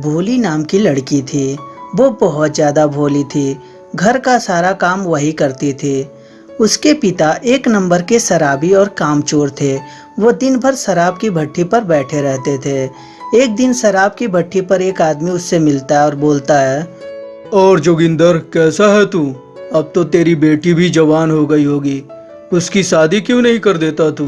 भोली नाम की लड़की थी। वो बहुत ज़्यादा भोली थी। घर का सारा काम वही करती थी। उसके पिता एक नंबर के शराबी और कामचोर थे। वो दिन भर शराब की भट्टी पर बैठे रहते थे। एक दिन शराब की भट्टी पर एक आदमी उससे मिलता है और बोलता है, और जोगिंदर, कैसा है तू? अब तो तेरी बेटी भी जवान हो गई होगी। उसकी शादी क्यों नहीं कर देता तू?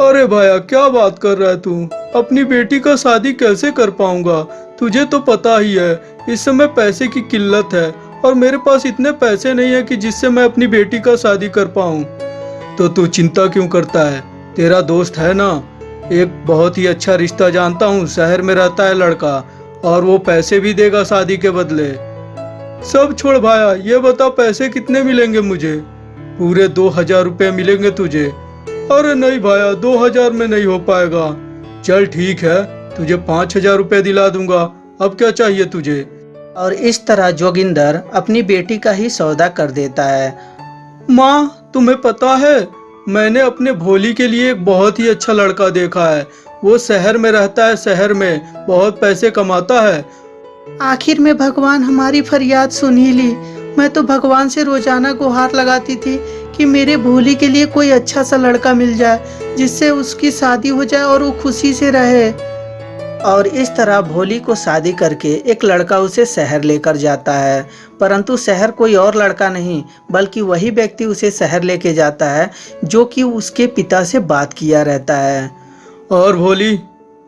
अरे भाया, क्या बात कर रहा है तू? अपनी बेटी का शादी कैसे कर पाऊँगा? तुझे तो पता ही है, इस समय पैसे की किल्लत है और मेरे पास इतने पैसे नहीं है कि जिससे मैं अपनी बेटी का शादी कर पाऊँ। तो तू चिंता क्यों करता है? तेरा दोस्त है ना? एक बहुत ही अच्छा रिश्ता जानता हूँ, शहर में रहता है लड़का, और वो पैसे भी देगा शादी के बदले। सब छोड़ भाया, ये बता पैसे कितने मिलेंगे मुझे? पूरे दो हज़ार रुपये मिलेंगे तुझे। अरे नहीं भाया, दो हज़ार में नहीं हो पाएगा। चल ठीक है तुझे पाँच हज़ार रुपये दिला दूँगा। अब क्या चाहिए तुझे? और इस तरह जोगिंदर अपनी बेटी का ही सौदा कर देता है। माँ तुम्हें पता है मैंने अपने भोली के लिए एक बहुत ही अच्छा लड़का देखा है। वो शहर में रहता है शहर में बहुत पैसे कमाता है। आखिर में भगवान हमारी फरियाद सुन ही ली। मैं तो भगवान से रोज़ाना गुहार लगाती थी कि मेरे भोली के लिए कोई अच्छा सा लड़का मिल जाए जिससे उसकी शादी हो जाए और वो खुशी से रहे। और इस तरह भोली को शादी करके एक लड़का उसे शहर लेकर जाता है। परंतु शहर कोई और लड़का नहीं बल्कि वही व्यक्ति उसे शहर लेके जाता है जो कि उसके पिता से बात किया रहता है। और भोली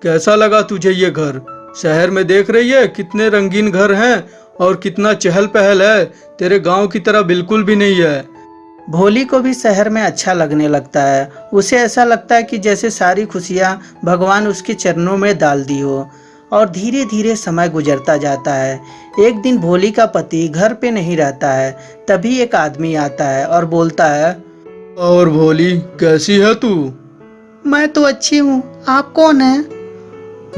कैसा लगा तुझे ये घर? शहर में देख रही है कितने रंगीन घर हैं और कितना चहल पहल है। तेरे गाँव की तरह बिल्कुल भी नहीं है। भोली को भी शहर में अच्छा लगने लगता है। उसे ऐसा लगता है कि जैसे सारी खुशियाँ भगवान उसके चरणों में डाल दी हो और धीरे धीरे समय गुजरता जाता है। एक दिन भोली का पति घर पे नहीं रहता है तभी एक आदमी आता है और बोलता है और भोली कैसी है तू? मैं तो अच्छी हूँ। आप कौन है?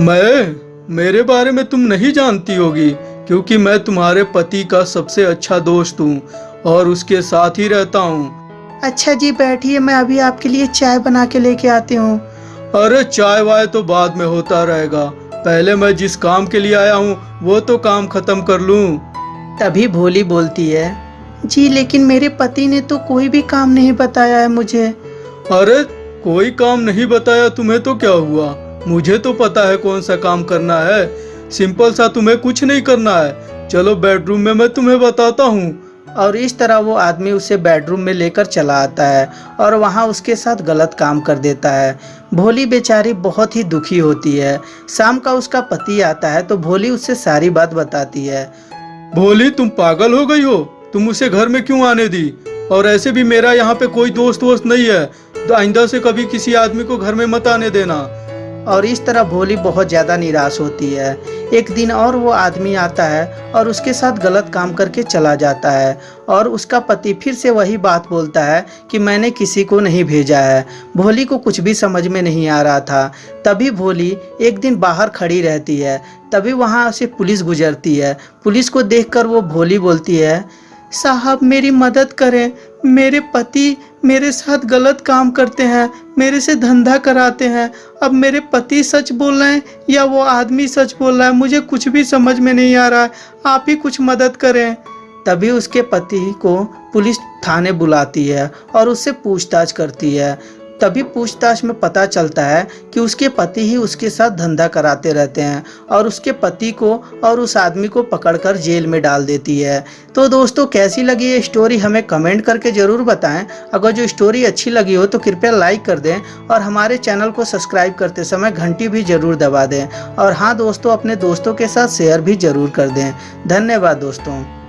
मैं? मेरे बारे में तुम नहीं जानती होगी क्योंकि मैं तुम्हारे पति का सबसे अच्छा दोस्त हूँ और उसके साथ ही रहता हूँ। अच्छा जी बैठिए मैं अभी आपके लिए चाय बना के लेके आती हूँ। अरे चाय वाय तो बाद में होता रहेगा। पहले मैं जिस काम के लिए आया हूँ वो तो काम खत्म कर लूँ। तभी भोली बोलती है। जी लेकिन मेरे पति ने तो कोई भी काम नहीं बताया है मुझे। अरे कोई काम नहीं बताया तुम्हें तो क्या हुआ? मुझे तो पता है कौन सा काम करना है। सिंपल सा तुम्हें कुछ नहीं करना है। चलो बेडरूम में मैं तुम्हें बताता हूँ। और इस तरह वो आदमी उसे बेडरूम में लेकर चला आता है और वहाँ उसके साथ गलत काम कर देता है। भोली बेचारी बहुत ही दुखी होती है। शाम का उसका पति आता है तो भोली उससे सारी बात बताती है। भोली तुम पागल हो गई हो। तुम उसे घर में क्यों आने दी? और ऐसे भी मेरा यहाँ पे कोई दोस्त वोस्त नहीं है। तो आइंदा से कभी किसी आदमी को घर में मत आने देना। और इस तरह भोली बहुत ज़्यादा निराश होती है। एक दिन और वो आदमी आता है और उसके साथ गलत काम करके चला जाता है और उसका पति फिर से वही बात बोलता है कि मैंने किसी को नहीं भेजा है। भोली को कुछ भी समझ में नहीं आ रहा था। तभी भोली एक दिन बाहर खड़ी रहती है। तभी वहाँ से पुलिस गुजरती है। पुलिस को देखकर वो भोली बोलती है, साहब मेरी मदद करें। मेरे पति मेरे साथ गलत काम करते हैं, मेरे से धंधा कराते हैं। अब मेरे पति सच बोल रहे हैं या वो आदमी सच बोल रहा है, मुझे कुछ भी समझ में नहीं आ रहा है। आप ही कुछ मदद करें। तभी उसके पति को पुलिस थाने बुलाती है और उससे पूछताछ करती है। तभी पूछताछ में पता चलता है कि उसके पति ही उसके साथ धंधा कराते रहते हैं और उसके पति को और उस आदमी को पकड़कर जेल में डाल देती है। तो दोस्तों, कैसी लगी ये स्टोरी हमें कमेंट करके ज़रूर बताएँ। अगर जो स्टोरी अच्छी लगी हो तो कृपया लाइक कर दें और हमारे चैनल को सब्सक्राइब करते समय घंटी भी ज़रूर दबा दें। और हाँ दोस्तों, अपने दोस्तों के साथ शेयर भी ज़रूर कर दें। धन्यवाद, दोस्तों।